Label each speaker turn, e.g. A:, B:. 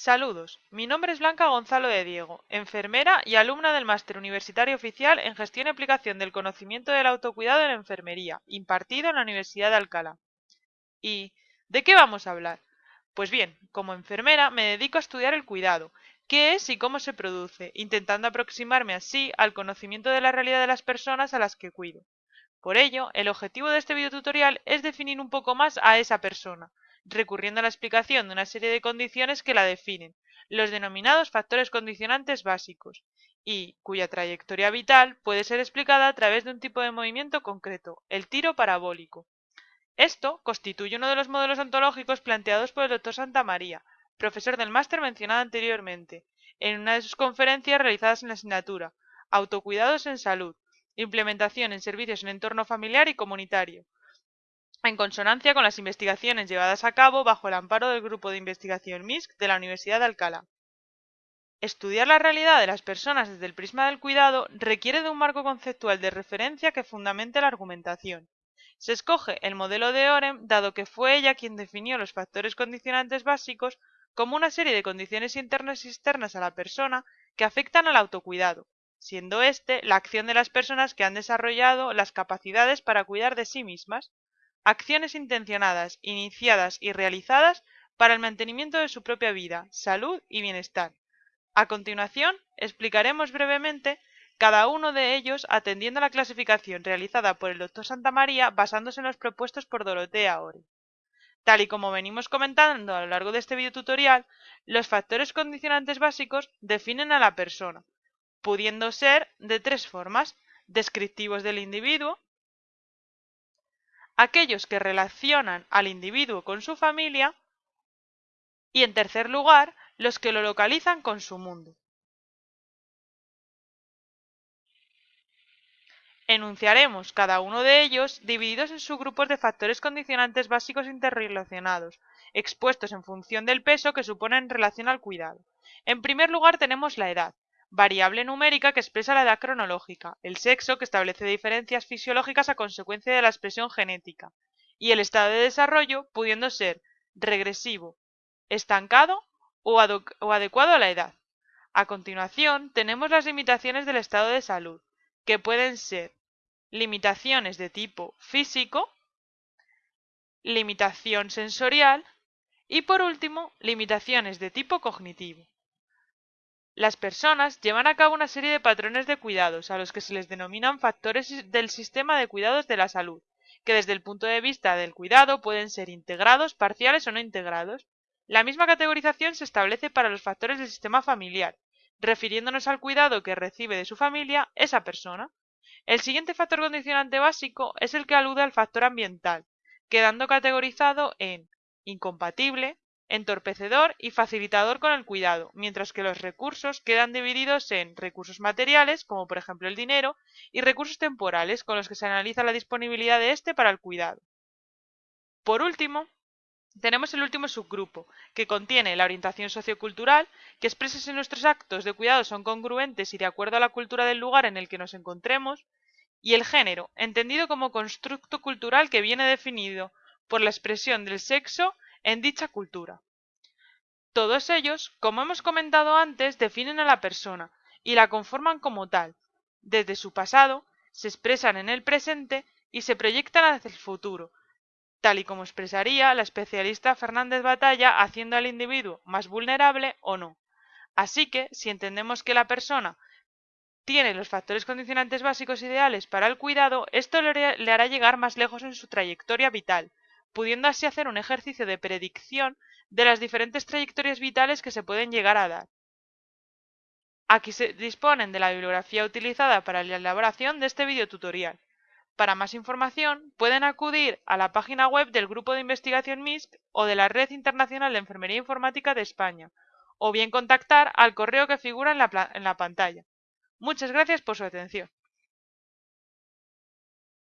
A: Saludos, mi nombre es Blanca Gonzalo de Diego, enfermera y alumna del Máster Universitario Oficial en Gestión y Aplicación del Conocimiento del Autocuidado en Enfermería, impartido en la Universidad de Alcalá. ¿Y de qué vamos a hablar? Pues bien, como enfermera me dedico a estudiar el cuidado, qué es y cómo se produce, intentando aproximarme así al conocimiento de la realidad de las personas a las que cuido. Por ello, el objetivo de este videotutorial es definir un poco más a esa persona, recurriendo a la explicación de una serie de condiciones que la definen, los denominados factores condicionantes básicos, y cuya trayectoria vital puede ser explicada a través de un tipo de movimiento concreto, el tiro parabólico. Esto constituye uno de los modelos ontológicos planteados por el doctor Santa María, profesor del máster mencionado anteriormente, en una de sus conferencias realizadas en la asignatura Autocuidados en Salud, implementación en servicios en entorno familiar y comunitario, en consonancia con las investigaciones llevadas a cabo bajo el amparo del Grupo de Investigación MISC de la Universidad de Alcalá. Estudiar la realidad de las personas desde el prisma del cuidado requiere de un marco conceptual de referencia que fundamente la argumentación. Se escoge el modelo de Orem dado que fue ella quien definió los factores condicionantes básicos como una serie de condiciones internas y externas a la persona que afectan al autocuidado, siendo éste la acción de las personas que han desarrollado las capacidades para cuidar de sí mismas, acciones intencionadas, iniciadas y realizadas para el mantenimiento de su propia vida, salud y bienestar. A continuación, explicaremos brevemente cada uno de ellos atendiendo a la clasificación realizada por el Dr. Santamaría basándose en los propuestos por Dorotea Ore. Tal y como venimos comentando a lo largo de este videotutorial, los factores condicionantes básicos definen a la persona, pudiendo ser de tres formas, descriptivos del individuo, aquellos que relacionan al individuo con su familia y, en tercer lugar, los que lo localizan con su mundo. Enunciaremos cada uno de ellos divididos en subgrupos de factores condicionantes básicos interrelacionados, expuestos en función del peso que suponen en relación al cuidado. En primer lugar tenemos la edad, variable numérica que expresa la edad cronológica, el sexo que establece diferencias fisiológicas a consecuencia de la expresión genética, y el estado de desarrollo pudiendo ser regresivo, estancado o, adecuado a la edad. A continuación tenemos las limitaciones del estado de salud, que pueden ser limitaciones de tipo físico, limitación sensorial y por último limitaciones de tipo cognitivo. Las personas llevan a cabo una serie de patrones de cuidados, a los que se les denominan factores del sistema de cuidados de la salud, que desde el punto de vista del cuidado pueden ser integrados, parciales o no integrados. La misma categorización se establece para los factores del sistema familiar, refiriéndonos al cuidado que recibe de su familia esa persona. El siguiente factor condicionante básico es el que alude al factor ambiental, quedando categorizado en incompatible, entorpecedor y facilitador con el cuidado, mientras que los recursos quedan divididos en recursos materiales, como por ejemplo el dinero, y recursos temporales, con los que se analiza la disponibilidad de éste para el cuidado. Por último, tenemos el último subgrupo, que contiene la orientación sociocultural, que expresa si nuestros actos de cuidado son congruentes y de acuerdo a la cultura del lugar en el que nos encontremos, y el género, entendido como constructo cultural que viene definido por la expresión del sexo en dicha cultura. Todos ellos, como hemos comentado antes, definen a la persona y la conforman como tal. Desde su pasado, se expresan en el presente y se proyectan hacia el futuro, tal y como expresaría la especialista Fernández Batalla haciendo al individuo más vulnerable o no. Así que, si entendemos que la persona tiene los factores condicionantes básicos ideales para el cuidado, esto le hará llegar más lejos en su trayectoria vital, pudiendo así hacer un ejercicio de predicción de las diferentes trayectorias vitales que se pueden llegar a dar. Aquí se disponen de la bibliografía utilizada para la elaboración de este videotutorial. Para más información pueden acudir a la página web del Grupo de Investigación MISC o de la Red Internacional de Enfermería Informática de España, o bien contactar al correo que figura en la pantalla. Muchas gracias por su atención.